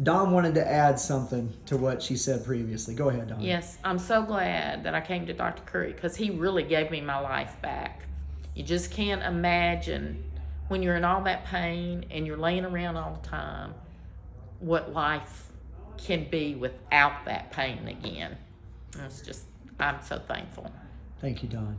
Don wanted to add something to what she said previously. Go ahead, Don. Yes, I'm so glad that I came to Dr. Curry because he really gave me my life back. You just can't imagine when you're in all that pain and you're laying around all the time what life can be without that pain again. It's just, I'm so thankful. Thank you, Don.